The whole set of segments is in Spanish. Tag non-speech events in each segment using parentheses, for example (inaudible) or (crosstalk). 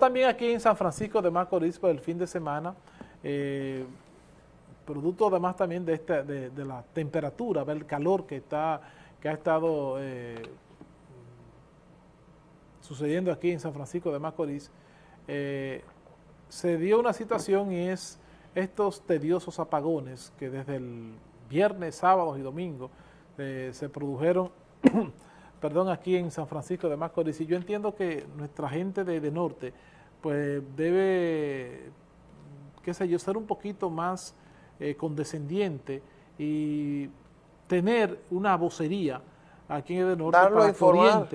También aquí en San Francisco de Macorís por el fin de semana, eh, producto además también de, esta, de, la temperatura, del calor que, está, que ha estado eh, sucediendo aquí en San Francisco de Macorís, eh, se dio una situación y es estos tediosos apagones que desde el viernes, sábados y domingos se produjeron perdón, aquí en San Francisco de Macorís. Y yo entiendo que nuestra gente de, norte, pues debe, qué sé yo, ser un poquito más eh, condescendiente y tener una vocería aquí en el norte Darlo para informar,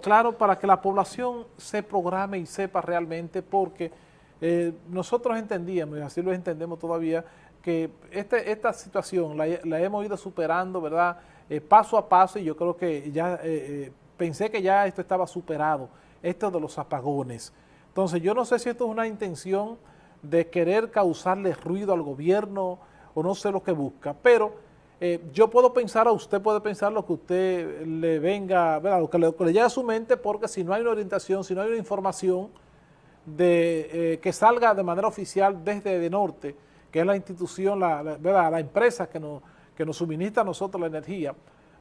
claro, para que la población se programe y sepa realmente, porque eh, nosotros entendíamos, y así lo entendemos todavía, que este, esta situación la, hemos ido superando, ¿verdad?, eh, paso a paso y yo creo que ya eh, eh, pensé que ya esto estaba superado, esto de los apagones. Entonces yo no sé si esto es una intención de querer causarle ruido al gobierno o no sé lo que busca, pero yo puedo pensar, a usted puede pensar lo que usted le venga, lo que le, llegue a su mente, porque si no hay una orientación, si no hay una información de que salga de manera oficial desde de Norte, que es la institución, la, la empresa que nos que nos suministra a nosotros la energía,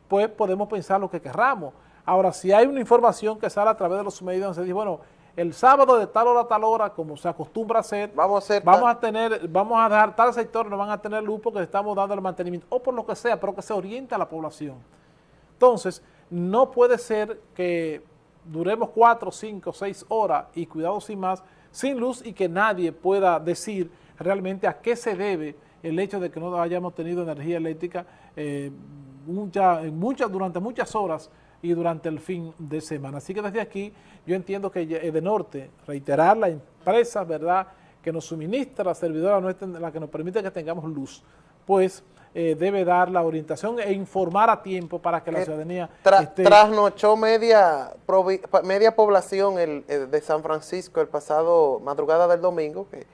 pues podemos pensar lo que querramos. Ahora, si hay una información que sale a través de los medios, donde se dice, bueno, el sábado de tal hora a tal hora, como se acostumbra a hacer, vamos a, hacer vamos a tener, vamos a dejar tal sector, no van a tener luz porque estamos dando el mantenimiento, o por lo que sea, pero que se oriente a la población. Entonces, no puede ser que duremos cuatro, cinco, seis horas y cuidado sin más, sin luz y que nadie pueda decir realmente a qué se debe el hecho de que no hayamos tenido energía eléctrica eh, durante muchas horas y durante el fin de semana. Así que desde aquí yo entiendo que de norte, reiterar la empresa, ¿verdad?, que nos suministra la servidora nuestra, la que nos permite que tengamos luz, pues eh, debe dar la orientación e informar a tiempo para que la ciudadanía esté... Trasnochó media, media población el, de San Francisco el pasado madrugada del domingo, que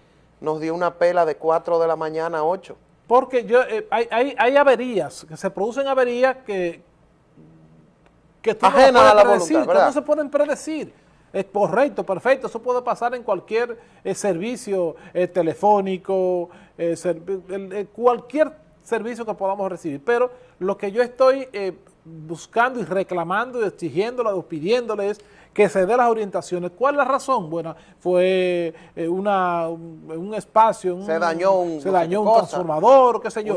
nos dio una pela de 4 de la mañana a 8. Porque yo, eh, hay, hay, hay, averías, que se producen averías que, que tú no a la voluntad, que no se pueden predecir. Es correcto, perfecto, eso puede pasar en cualquier eh, servicio eh, telefónico, cualquier servicio que podamos recibir. Pero lo que yo estoy buscando y reclamando y exigiéndole o pidiéndole es que se dé las orientaciones. ¿Cuál es la razón? Bueno, fue eh, una, un, espacio, se dañó un, se dañó un transformador, qué sé yo,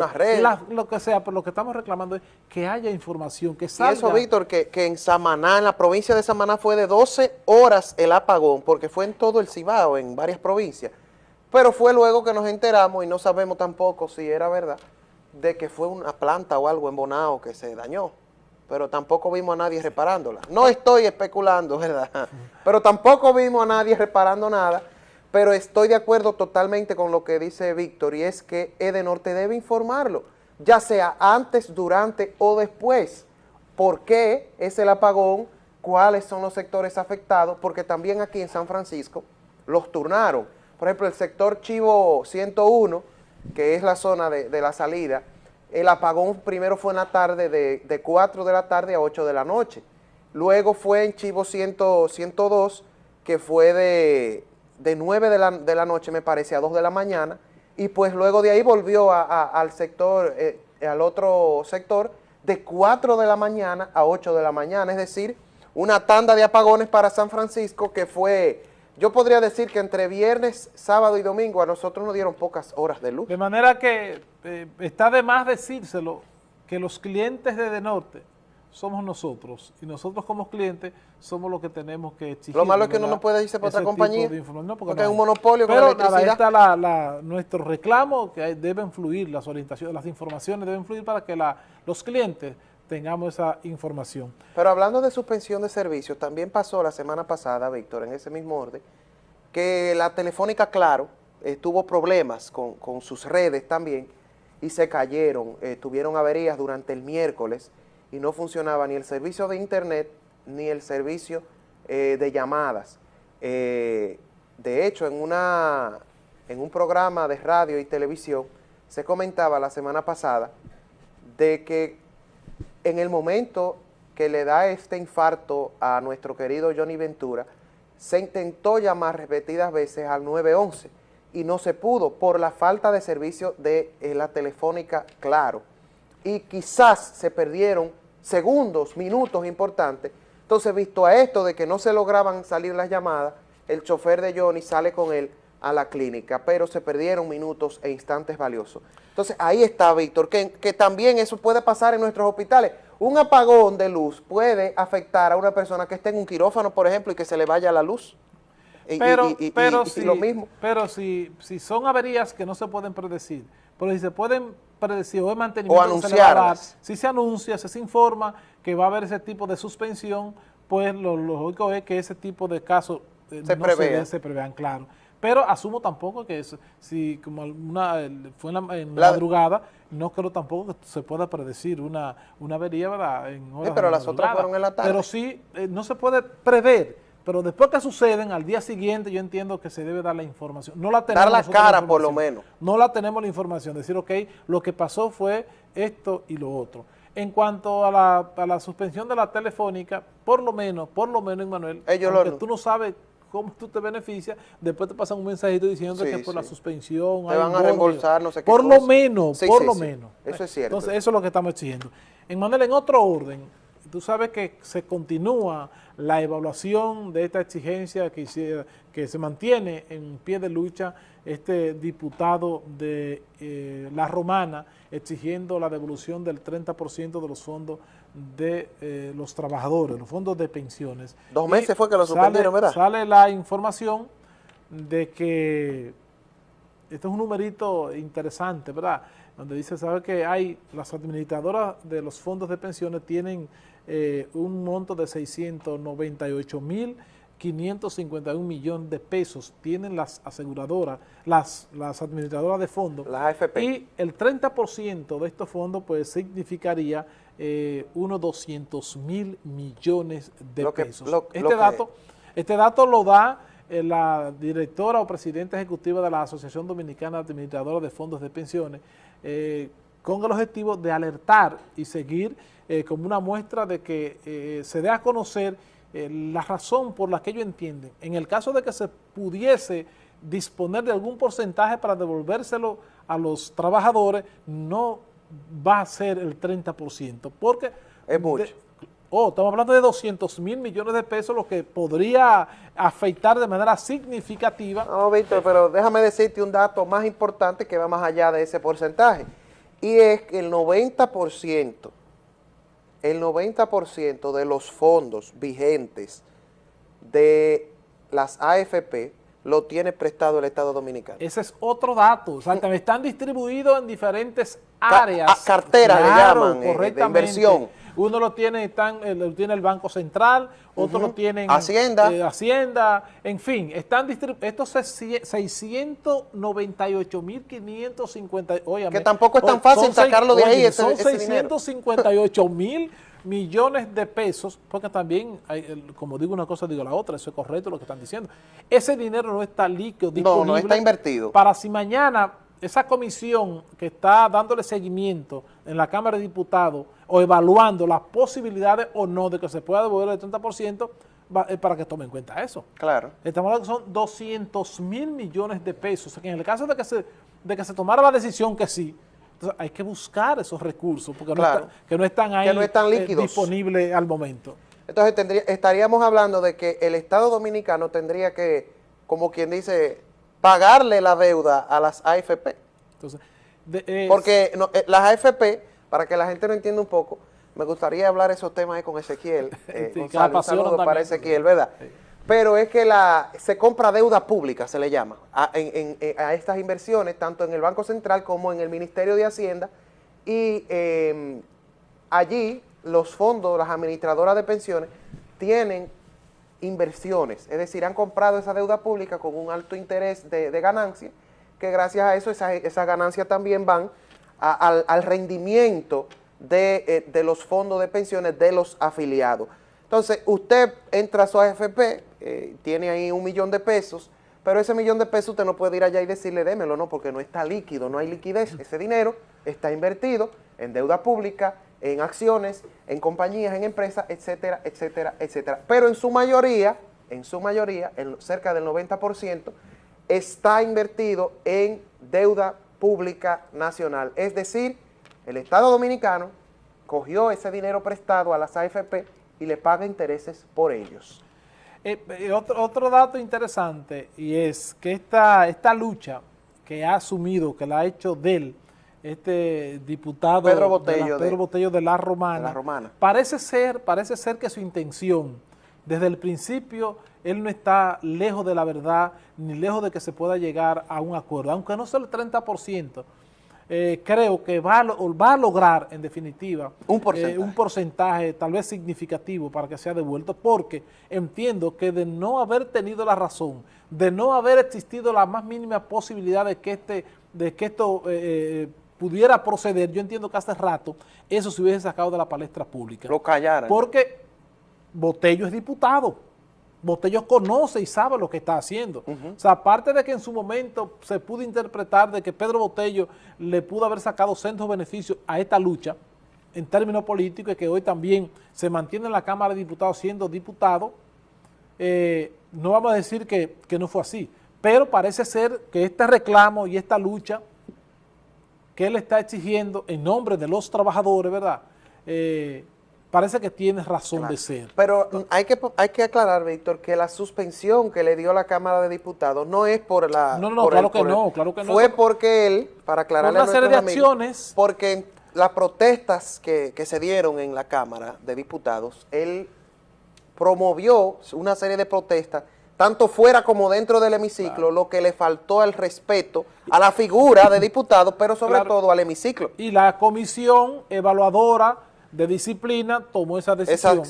lo que sea, pero lo que estamos reclamando es que haya información, que salga. Y eso, Víctor, que, que en Samaná, en la provincia de Samaná fue de 12 horas el apagón, porque fue en todo el Cibao, en varias provincias, pero fue luego que nos enteramos y no sabemos tampoco si era verdad, de que fue una planta o algo en Bonao que se dañó pero tampoco vimos a nadie reparándola. No estoy especulando, ¿verdad? Pero tampoco vimos a nadie reparando nada, pero estoy de acuerdo totalmente con lo que dice Víctor, y es que Edenorte debe informarlo, ya sea antes, durante o después. ¿Por qué es el apagón? ¿Cuáles son los sectores afectados? Porque también aquí en San Francisco los turnaron. Por ejemplo, el sector Chivo 101, que es la zona de, de la salida, el apagón primero fue en la tarde de, de 4 de la tarde a 8 de la noche. Luego fue en Chivo 102, que fue de, de 9 de la, noche, me parece, a 2 de la mañana. Y pues luego de ahí volvió al sector, eh, al otro sector, de 4 de la mañana a 8 de la mañana. Es decir, una tanda de apagones para San Francisco que fue yo podría decir que entre viernes, sábado y domingo a nosotros nos dieron pocas horas de luz. De manera que eh, está de más decírselo que los clientes de Norte somos nosotros y nosotros como clientes somos los que tenemos que exigir. Lo malo es que no nos puede irse por otra compañía, no, porque, hay un monopolio con Pero nada, está la, nuestro reclamo que deben fluir, las orientaciones, las informaciones deben fluir para que la, los clientes tengamos esa información. Pero hablando de suspensión de servicios, también pasó la semana pasada, Víctor, en ese mismo orden, que la Telefónica Claro eh, tuvo problemas con, sus redes también y se cayeron, eh, tuvieron averías durante el miércoles y no funcionaba ni el servicio de internet ni el servicio eh, de llamadas. de hecho, en, una, en un programa de radio y televisión se comentaba la semana pasada de que en el momento que le da este infarto a nuestro querido Johnny Ventura, se intentó llamar repetidas veces al 911 y no se pudo por la falta de servicio de eh, la telefónica Claro. Y quizás se perdieron segundos, minutos importantes. Entonces, visto a esto de que no se lograban salir las llamadas, el chofer de Johnny sale con él a la clínica, pero se perdieron minutos e instantes valiosos. Entonces, ahí está, Víctor, que, que también eso puede pasar en nuestros hospitales. Un apagón de luz puede afectar a una persona que esté en un quirófano, por ejemplo, y que se le vaya la luz. Pero, pero, si, lo mismo. pero si, si son averías que no se pueden predecir, pero si se pueden predecir o de mantenimiento, o si se anuncia, se informa que va a haber ese tipo de suspensión, pues lo, lógico es que ese tipo de casos eh, se, no se prevean, claro. Pero asumo tampoco que eso, si como una, fue en la, madrugada, no creo tampoco que se pueda predecir una, una avería, ¿verdad? En horas pero las otras fueron en la tarde. Pero sí, eh, no se puede prever, pero después que suceden, al día siguiente yo entiendo que se debe dar la información. No la tenemos. Dar la cara por lo menos. No la tenemos la información, decir, ok, lo que pasó fue esto y lo otro. En cuanto a la, a la suspensión de la telefónica, por lo menos, por lo menos, Manuel, Ellos aunque tú no sabes cómo tú te beneficias, después te pasan un mensajito diciendo que por la suspensión... Te van a reembolsar, no sé qué Por lo menos, por lo menos. Eso es cierto. Entonces, eso es lo que estamos exigiendo. En Manuel, en otro orden, tú sabes que se continúa la evaluación de esta exigencia que, que se mantiene en pie de lucha este diputado de eh, La Romana exigiendo la devolución del 30% de los fondos de eh, los trabajadores, los fondos de pensiones. Dos meses fue que lo suspendieron, ¿verdad? Sale la información de que, esto es un numerito interesante, ¿verdad? Donde dice, sabe que hay, las administradoras de los fondos de pensiones tienen eh, un monto de 698 mil 551 millones de pesos tienen las aseguradoras, las, las administradoras de fondos. Las AFP. Y el 30% de estos fondos pues significaría eh, unos 200 mil millones de pesos. este, dato, este dato lo da eh, la directora o presidenta ejecutiva de la Asociación Dominicana Administradora de Fondos de Pensiones, eh, con el objetivo de alertar y seguir como una muestra de que se dé a conocer eh, la razón por la que ellos entienden, en el caso de que se pudiese disponer de algún porcentaje para devolvérselo a los trabajadores, no va a ser el 30%, porque... Es mucho. Oh, estamos hablando de 200 mil millones de pesos, lo que podría afectar de manera significativa. No, Víctor, pero déjame decirte un dato más importante que va más allá de ese porcentaje, y es que el 90% el 90% de los fondos vigentes de las AFP lo tiene prestado el Estado Dominicano. Ese es otro dato, o sea, están distribuidos en diferentes áreas. carteras le llaman, eh, de inversión. Uno lo tiene, están, eh, lo tiene el Banco Central, otro lo tiene Hacienda. Eh, Hacienda, en fin, están estos 658.550, que tampoco es tan fácil sacarlo de ahí, Son 658 mil millones de pesos, porque también, hay, como digo una cosa, digo la otra, eso es correcto lo que están diciendo. Ese dinero no está líquido, disponible. No, no está invertido. Para si mañana esa comisión que está dándole seguimiento en la Cámara de Diputados o evaluando las posibilidades o no de que se pueda devolver el 30%, es para que tomen en cuenta eso. Claro. Estamos hablando que son 200 mil millones de pesos. en el caso de que se, de que se tomara la decisión que sí, entonces hay que buscar esos recursos porque no, que no están ahí eh, disponibles al momento. Entonces estaríamos hablando de que el Estado Dominicano tendría que, como quien dice, pagarle la deuda a las AFP. Entonces, Porque eh, las AFP, para que la gente lo entienda un poco, me gustaría hablar esos temas ahí con Ezequiel. (laughs) Eh, un saludo para Ezequiel, ¿verdad? Pero es que la se compra deuda pública, se le llama, a, estas inversiones, tanto en el Banco Central como en el Ministerio de Hacienda, y em, allí los fondos, las administradoras de pensiones, tienen inversiones, es decir, han comprado esa deuda pública con un alto interés de, ganancia, que gracias a eso esas ganancias también van al, rendimiento de, eh, de los fondos de pensiones de los afiliados. Entonces, usted entra a su AFP, eh, tiene ahí un millón de pesos, pero ese millón de pesos usted no puede ir allá y decirle démelo, no, porque no está líquido, no hay liquidez. Ese dinero está invertido en deuda pública, en acciones, en compañías, en empresas, etcétera, etcétera, etcétera. Pero en su mayoría, en su mayoría, en cerca del 90%, está invertido en deuda pública nacional. Es decir, el Estado Dominicano cogió ese dinero prestado a las AFP y le paga intereses por ellos. Eh, eh, otro, otro, dato interesante y es que esta, esta lucha que ha asumido, que la ha hecho del este diputado Pedro Botello, de la, Botello de la, Romana, Romana, parece ser, parece ser que su intención, desde el principio, él no está lejos de la verdad, ni lejos de que se pueda llegar a un acuerdo, aunque no sea el 30%, eh, creo que va a, va a, lograr, en definitiva, un porcentaje. Eh, un porcentaje tal vez significativo para que sea devuelto, porque entiendo que de no haber tenido la razón, de no haber existido la más mínima posibilidad de que, este, de que esto eh, pudiera proceder, yo entiendo que hace rato eso se hubiese sacado de la palestra pública. Lo callaran. Porque Botello es diputado. Botello conoce y sabe lo que está haciendo. O sea, aparte de que en su momento se pudo interpretar de que Pedro Botello le pudo haber sacado centros beneficios a esta lucha en términos políticos y que hoy también se mantiene en la Cámara de Diputados siendo diputado, eh, no vamos a decir que, que no fue así, pero parece ser que este reclamo y esta lucha que él está exigiendo en nombre de los trabajadores, ¿verdad?, eh, parece que tiene razón de ser. Pero hay que, hay que aclarar, Víctor, que la suspensión que le dio la Cámara de Diputados no es por la... No, no, claro que no, claro que no. Fue porque él, para aclararle una serie de acciones... Porque las protestas que, que se dieron en la Cámara de Diputados, él promovió una serie de protestas tanto fuera como dentro del hemiciclo, lo que le faltó al respeto a la figura de diputado, pero sobre todo al hemiciclo. Y la comisión evaluadora de disciplina tomó esa decisión.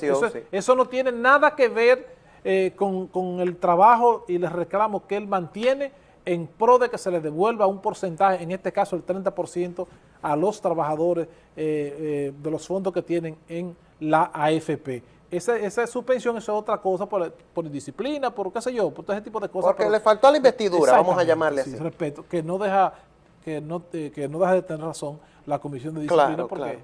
eso, no tiene nada que ver eh, con, el trabajo y les reclamo que él mantiene en pro de que se le devuelva un porcentaje, en este caso el 30% a los trabajadores eh, eh, de los fondos que tienen en la AFP. Esa, esa suspensión es otra cosa por, por disciplina, por qué sé yo, por todo ese tipo de cosas. Porque le faltó a la investidura, vamos a llamarle así. respeto, que no deja que no, que no deja de tener razón la comisión de disciplina porque